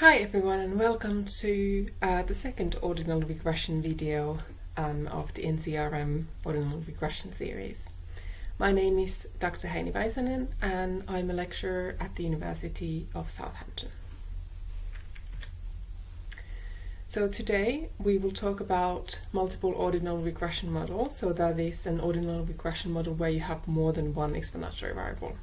Hi everyone and welcome to uh, the second ordinal regression video um, of the NCRM ordinal regression series. My name is Dr. Heini Väisänen and I'm a lecturer at the University of Southampton. So today we will talk about multiple ordinal regression models, so that is an ordinal regression model where you have more than one explanatory variable.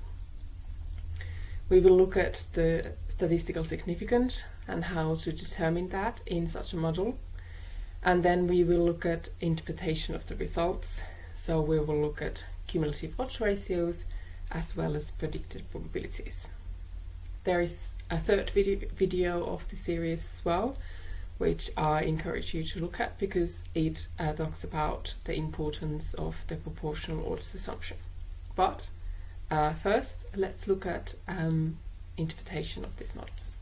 We will look at the statistical significance and how to determine that in such a model. And then we will look at interpretation of the results. So we will look at cumulative odds ratios as well as predicted probabilities. There is a third video, video of the series as well, which I encourage you to look at because it uh, talks about the importance of the proportional odds assumption. But uh, first, let's look at um, interpretation of these models.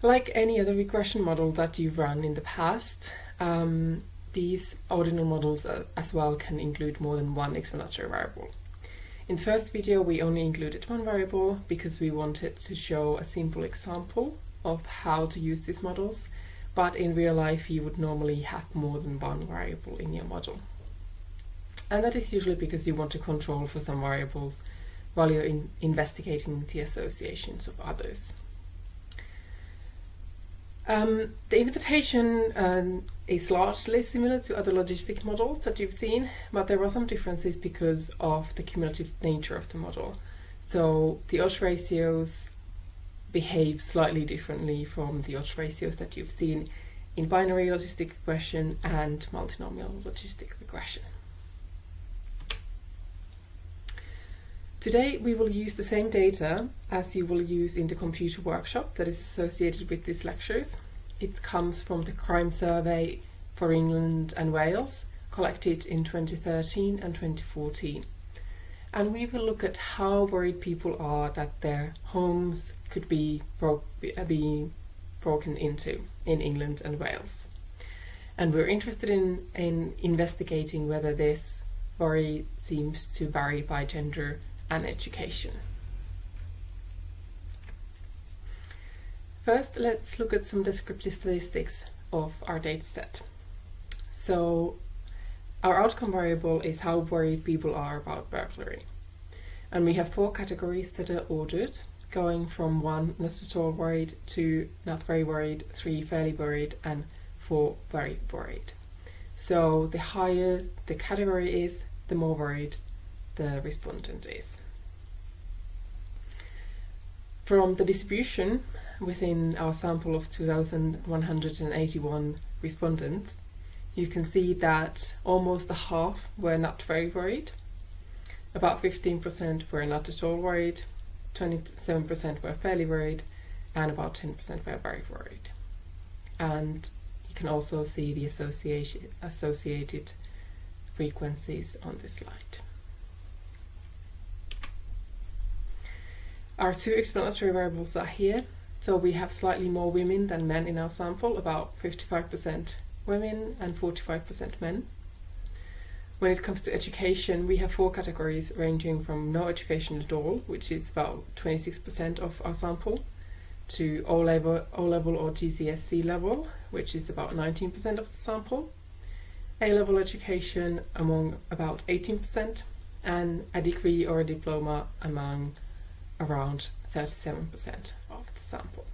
Like any other regression model that you've run in the past, um, these ordinal models uh, as well can include more than one explanatory variable. In the first video we only included one variable because we wanted to show a simple example of how to use these models, but in real life you would normally have more than one variable in your model. And that is usually because you want to control for some variables while you're in investigating the associations of others. Um, the interpretation um, is largely similar to other logistic models that you've seen, but there are some differences because of the cumulative nature of the model. So the odds ratios behave slightly differently from the odds ratios that you've seen in binary logistic regression and multinomial logistic regression. Today we will use the same data as you will use in the computer workshop that is associated with these lectures. It comes from the crime survey for England and Wales collected in 2013 and 2014. And we will look at how worried people are that their homes could be, bro uh, be broken into in England and Wales. And we're interested in, in investigating whether this worry seems to vary by gender and education. First, let's look at some descriptive statistics of our dataset. So, our outcome variable is how worried people are about burglary. And we have four categories that are ordered, going from one not at all worried to not very worried, three fairly worried, and four very worried. So the higher the category is, the more worried the respondent is. From the distribution within our sample of 2,181 respondents, you can see that almost a half were not very worried, about 15% were not at all worried, 27% were fairly worried, and about 10% were very worried. And you can also see the associated frequencies on this slide. Our two explanatory variables are here. So we have slightly more women than men in our sample, about 55% women and 45% men. When it comes to education, we have four categories ranging from no education at all, which is about 26% of our sample, to O-level, O-level or GCSE level, which is about 19% of the sample, A-level education among about 18%, and a degree or a diploma among around 37% of the sample.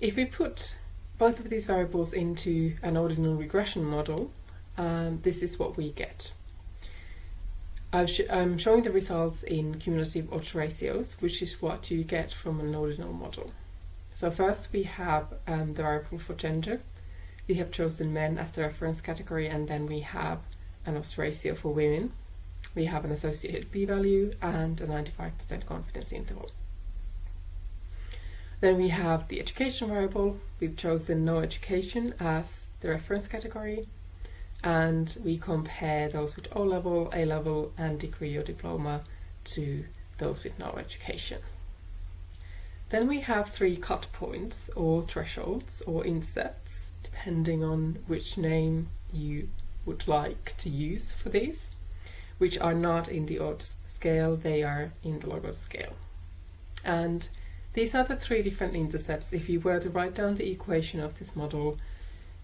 If we put both of these variables into an ordinal regression model, um, this is what we get. i am showing the results in cumulative odds ratios, which is what you get from an ordinal model. So first we have um, the variable for gender. We have chosen men as the reference category and then we have an odds ratio for women we have an associated p-value and a 95% confidence interval. Then we have the education variable. We've chosen no education as the reference category and we compare those with O-level, A-level and degree or diploma to those with no education. Then we have three cut points or thresholds or insets depending on which name you would like to use for these. Which are not in the odds scale, they are in the log odd scale. And these are the three different intercepts. If you were to write down the equation of this model,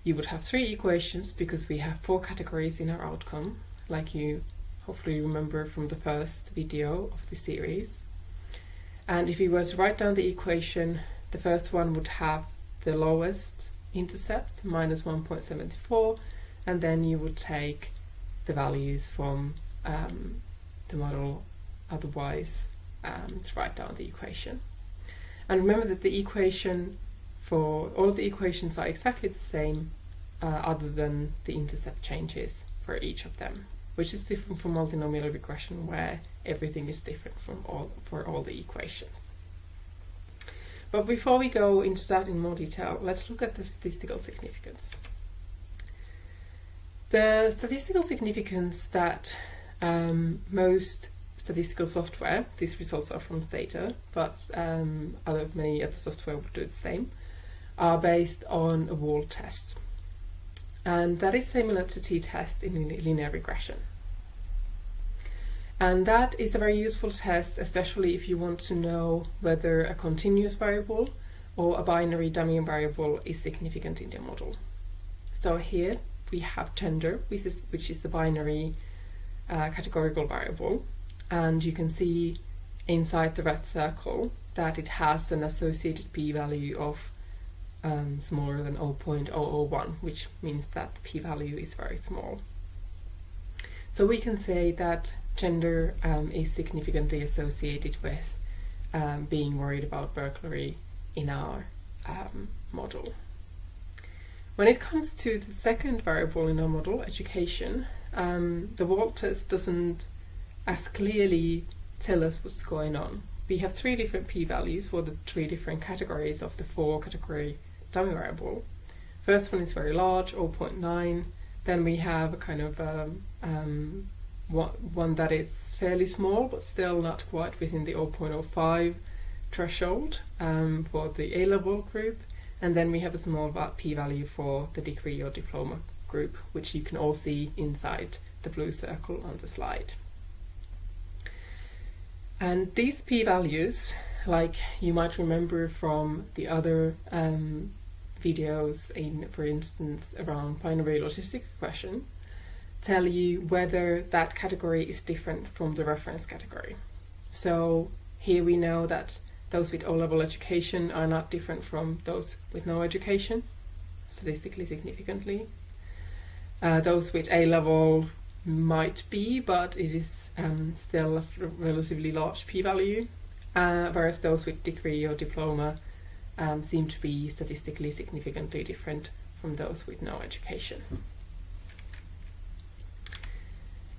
you would have three equations because we have four categories in our outcome, like you hopefully remember from the first video of the series. And if you were to write down the equation, the first one would have the lowest intercept, minus 1.74, and then you would take the values from um, the model otherwise um, to write down the equation. And remember that the equation for all the equations are exactly the same uh, other than the intercept changes for each of them, which is different from multinomial regression where everything is different from all for all the equations. But before we go into that in more detail, let's look at the statistical significance. The statistical significance that um, most statistical software, these results are from Stata, but um, other many other software would do the same, are based on a Wald test. And that is similar to t-test in linear regression. And that is a very useful test, especially if you want to know whether a continuous variable or a binary dummy variable is significant in your model. So here we have gender, which is, which is a binary uh, categorical variable, and you can see inside the red circle that it has an associated p-value of um, smaller than 0.001, which means that the p-value is very small. So we can say that gender um, is significantly associated with um, being worried about burglary in our um, model. When it comes to the second variable in our model, education, um, the Wald test doesn't as clearly tell us what's going on. We have three different p-values for the three different categories of the four category dummy variable. First one is very large, 0.9. Then we have a kind of um, um, one that is fairly small, but still not quite within the 0.05 threshold um, for the A-level group. And then we have a small p-value for the degree or diploma group, which you can all see inside the blue circle on the slide. And these p-values, like you might remember from the other um, videos in, for instance, around binary logistic regression, tell you whether that category is different from the reference category. So here we know that those with O-level education are not different from those with no education, statistically significantly. Uh, those with A-level might be, but it is um, still a relatively large p-value, uh, whereas those with degree or diploma um, seem to be statistically significantly different from those with no education.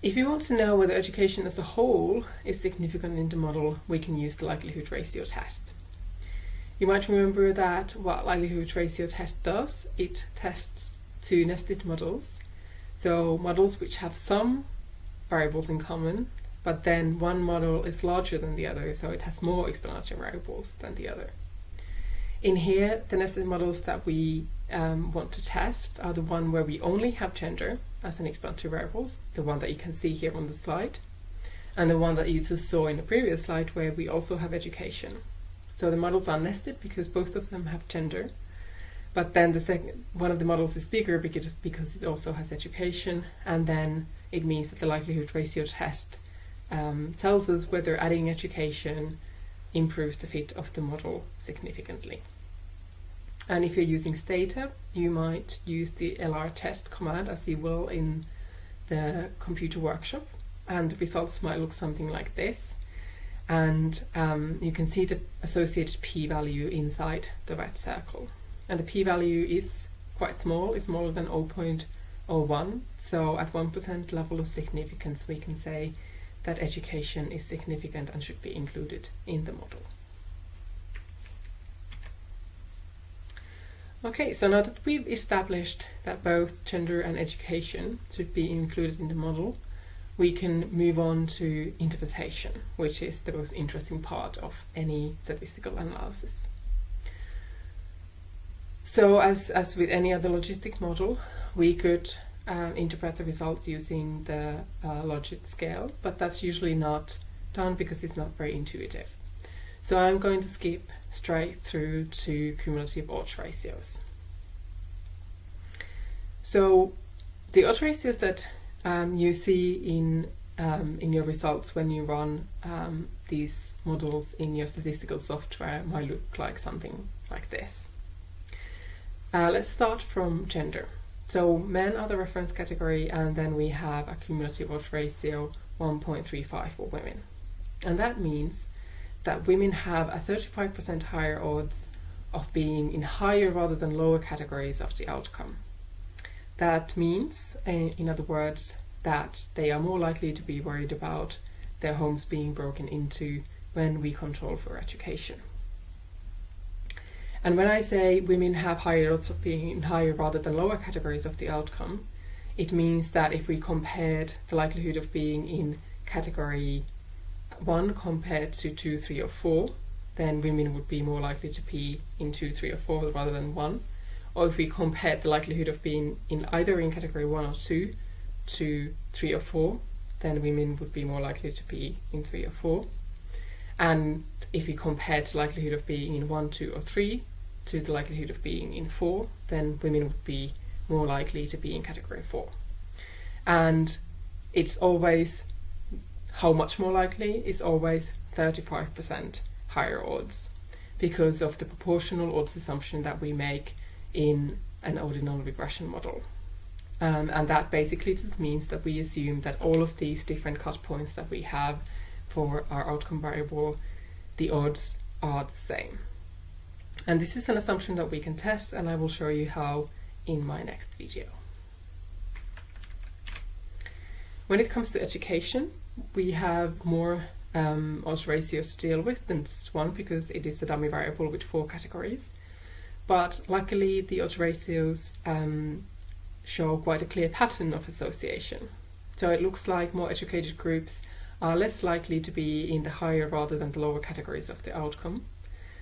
If we want to know whether education as a whole is significant in the model, we can use the likelihood ratio test. You might remember that what likelihood ratio test does, it tests two nested models. So models which have some variables in common, but then one model is larger than the other, so it has more explanatory variables than the other. In here, the nested models that we um, want to test are the one where we only have gender as an explanatory variables, the one that you can see here on the slide, and the one that you just saw in the previous slide where we also have education. So the models are nested because both of them have gender, but then the second one of the models is bigger because, because it also has education, and then it means that the likelihood ratio test um, tells us whether adding education improves the fit of the model significantly. And if you're using Stata, you might use the LR test command as you will in the computer workshop. And the results might look something like this. And um, you can see the associated p-value inside the red circle. And the p-value is quite small, it's smaller than 0.01. So at 1% level of significance, we can say that education is significant and should be included in the model. Okay, so now that we've established that both gender and education should be included in the model, we can move on to interpretation, which is the most interesting part of any statistical analysis. So as, as with any other logistic model, we could um, interpret the results using the uh, logit scale, but that's usually not done because it's not very intuitive. So I'm going to skip straight through to cumulative odds ratios. So the odds ratios that um, you see in um, in your results when you run um, these models in your statistical software might look like something like this. Uh, let's start from gender. So men are the reference category and then we have a cumulative odds ratio 1.35 for women. And that means that women have a 35% higher odds of being in higher rather than lower categories of the outcome. That means, in other words, that they are more likely to be worried about their homes being broken into when we control for education. And when I say women have higher odds of being in higher rather than lower categories of the outcome, it means that if we compared the likelihood of being in category 1 compared to 2, 3 or 4, then women would be more likely to be in 2, 3 or 4 rather than 1. Or if we compared the likelihood of being in either in category 1 or 2 to 3 or 4, then women would be more likely to be in 3 or 4. And if we compared the likelihood of being in 1, 2 or 3 to the likelihood of being in 4, then women would be more likely to be in category 4. And it's always, how much more likely is always 35% higher odds because of the proportional odds assumption that we make in an ordinal regression model. Um, and that basically just means that we assume that all of these different cut points that we have for our outcome variable, the odds are the same. And this is an assumption that we can test and I will show you how in my next video. When it comes to education, we have more um, odds ratios to deal with than just one because it is a dummy variable with four categories. But luckily the odds ratios um, show quite a clear pattern of association. So it looks like more educated groups are less likely to be in the higher rather than the lower categories of the outcome.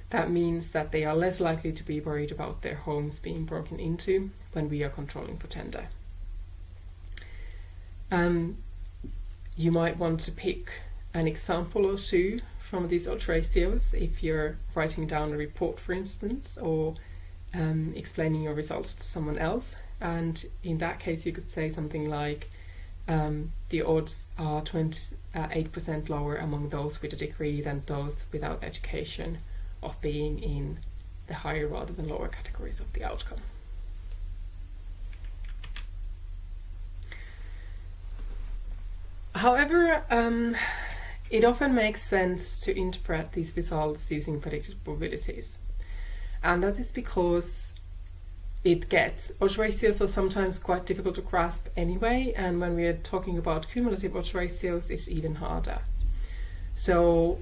That means that they are less likely to be worried about their homes being broken into when we are controlling for gender. Um, you might want to pick an example or two from these odds ratios if you're writing down a report, for instance, or um, explaining your results to someone else. And in that case, you could say something like um, the odds are 28% lower among those with a degree than those without education of being in the higher rather than lower categories of the outcome. However, um, it often makes sense to interpret these results using predicted probabilities. And that is because it gets, odds ratios are sometimes quite difficult to grasp anyway, and when we are talking about cumulative odds ratios, it's even harder. So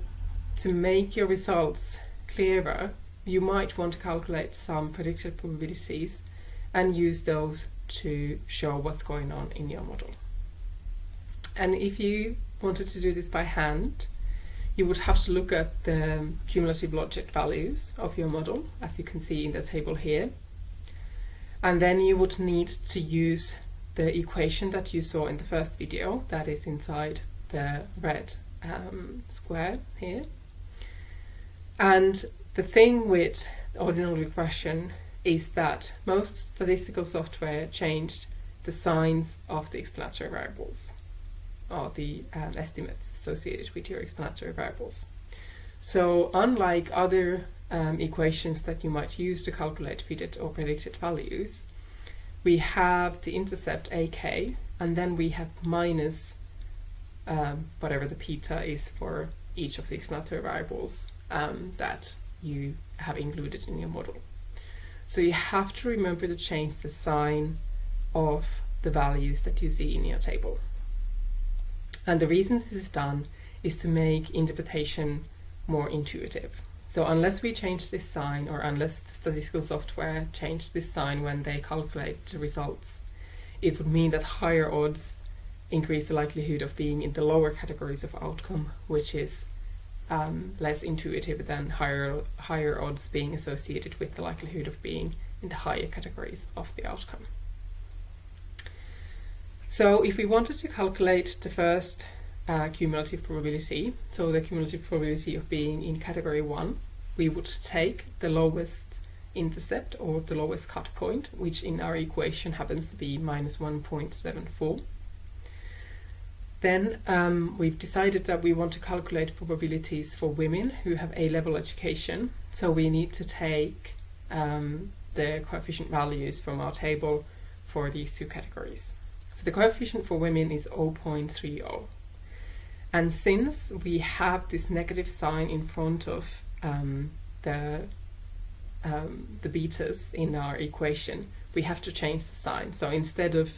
to make your results clearer, you might want to calculate some predicted probabilities and use those to show what's going on in your model. And if you wanted to do this by hand, you would have to look at the cumulative logit values of your model, as you can see in the table here. And then you would need to use the equation that you saw in the first video, that is inside the red um, square here. And the thing with ordinal regression is that most statistical software changed the signs of the explanatory variables or the um, estimates associated with your explanatory variables. So unlike other um, equations that you might use to calculate fitted or predicted values, we have the intercept ak and then we have minus um, whatever the beta is for each of the explanatory variables um, that you have included in your model. So you have to remember to change the sign of the values that you see in your table. And the reason this is done is to make interpretation more intuitive. So unless we change this sign or unless the statistical software change this sign when they calculate the results, it would mean that higher odds increase the likelihood of being in the lower categories of outcome, which is um, less intuitive than higher, higher odds being associated with the likelihood of being in the higher categories of the outcome. So if we wanted to calculate the first uh, cumulative probability, so the cumulative probability of being in category 1, we would take the lowest intercept or the lowest cut point, which in our equation happens to be minus 1.74. Then um, we've decided that we want to calculate probabilities for women who have A-level education. So we need to take um, the coefficient values from our table for these two categories. So the coefficient for women is 0.30. And since we have this negative sign in front of um, the, um, the betas in our equation, we have to change the sign. So instead of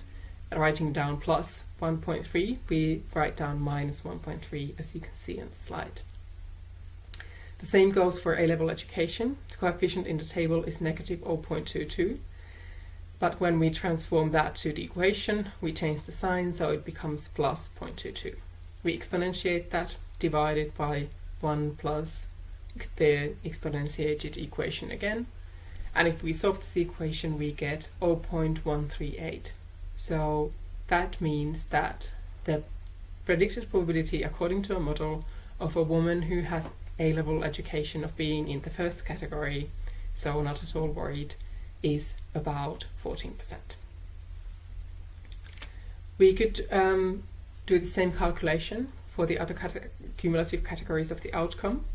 writing down plus 1.3, we write down minus 1.3 as you can see in the slide. The same goes for A-level education. The coefficient in the table is negative 0.22. But when we transform that to the equation, we change the sign so it becomes plus 0.22. We exponentiate that, divided by 1 plus the exponentiated equation again. And if we solve this equation, we get 0.138. So that means that the predicted probability according to a model of a woman who has A-level education of being in the first category, so not at all worried, is about 14%. We could um, do the same calculation for the other cumulative categories of the outcome.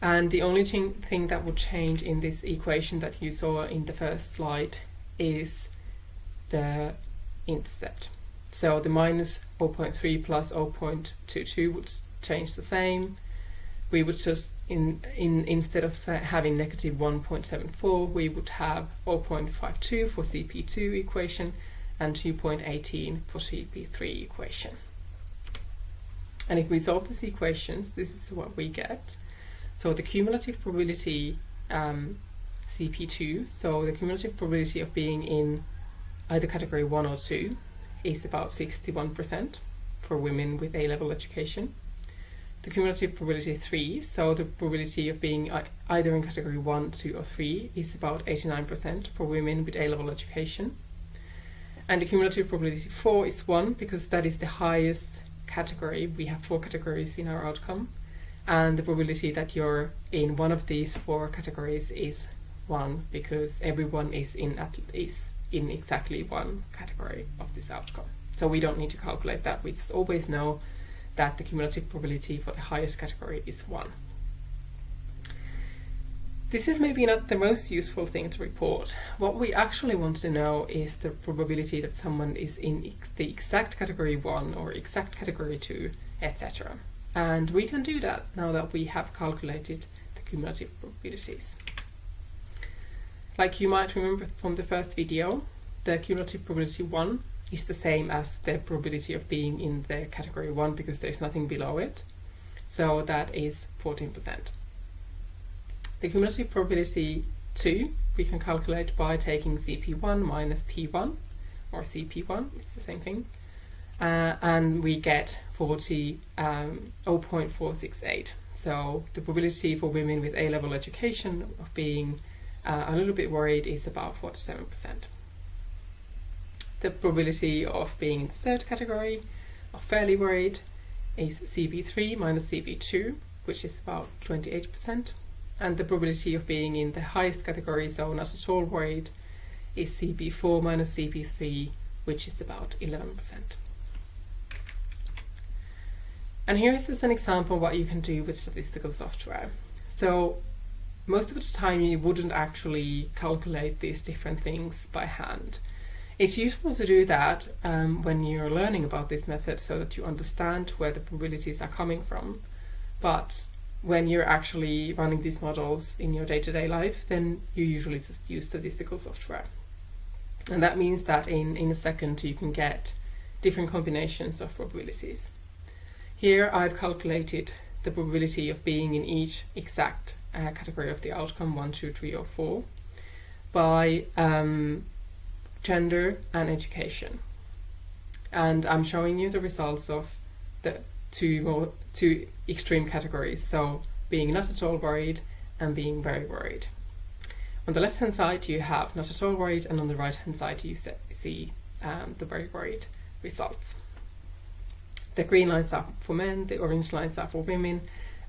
And the only thing that would change in this equation that you saw in the first slide is the intercept. So the minus 0.3 plus 0.22 would change the same. We would just, in, in instead of having negative 1.74, we would have 0.52 for CP2 equation and 2.18 for CP3 equation. And if we solve these equations, this is what we get. So the cumulative probability um, CP2, so the cumulative probability of being in either category 1 or 2, is about 61% for women with A-level education. The cumulative probability 3, so the probability of being either in category 1, 2 or 3 is about 89% for women with A-level education. And the cumulative probability 4 is 1 because that is the highest category. We have four categories in our outcome. And the probability that you're in one of these four categories is 1 because everyone is in at least in exactly one category of this outcome. So we don't need to calculate that. We just always know that the cumulative probability for the highest category is 1. This is maybe not the most useful thing to report. What we actually want to know is the probability that someone is in the exact category 1 or exact category 2, etc. And we can do that now that we have calculated the cumulative probabilities. Like you might remember from the first video, the cumulative probability 1 is the same as the probability of being in the category 1 because there's nothing below it. So that is 14%. The cumulative probability 2 we can calculate by taking CP1 minus P1 or CP1, it's the same thing. Uh, and we get 40, um, 0.468. So the probability for women with A-level education of being uh, a little bit worried is about 47%. The probability of being in the third category of fairly worried is CP3 minus CP2, which is about 28%. And the probability of being in the highest category, so not at all worried, is CP4 minus CP3, which is about 11%. And here is just an example of what you can do with statistical software. So most of the time you wouldn't actually calculate these different things by hand. It's useful to do that um, when you're learning about this method so that you understand where the probabilities are coming from. But when you're actually running these models in your day-to-day -day life, then you usually just use statistical software. And that means that in, in a second you can get different combinations of probabilities. Here I've calculated the probability of being in each exact uh, category of the outcome, one, two, three, or four, by um, gender and education. And I'm showing you the results of the two, more, two extreme categories, so being not at all worried and being very worried. On the left hand side you have not at all worried and on the right hand side you see um, the very worried. results. The green lines are for men, the orange lines are for women,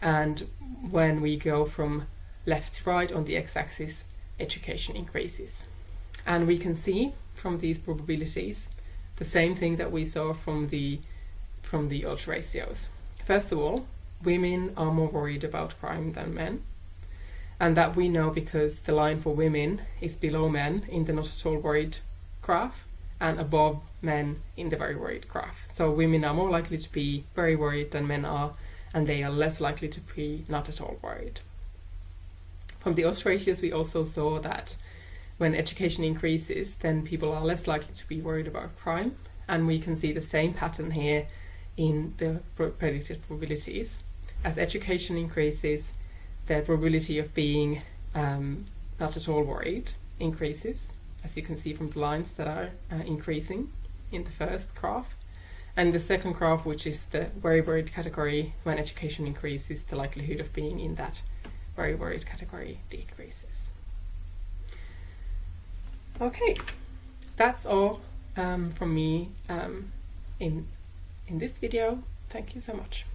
and when we go from left to right on the x-axis, education increases. And we can see from these probabilities the same thing that we saw from the from the odds ratios. First of all, women are more worried about crime than men. And that we know because the line for women is below men in the not at all worried graph and above men in the very worried graph. So women are more likely to be very worried than men are, and they are less likely to be not at all worried. From the odds ratios, we also saw that when education increases, then people are less likely to be worried about crime, and we can see the same pattern here in the predicted probabilities. As education increases, the probability of being um, not at all worried increases, as you can see from the lines that are uh, increasing in the first graph. And the second graph, which is the very worried category, when education increases, the likelihood of being in that very worried category decreases. Okay, that's all um, from me um, in, in this video. Thank you so much.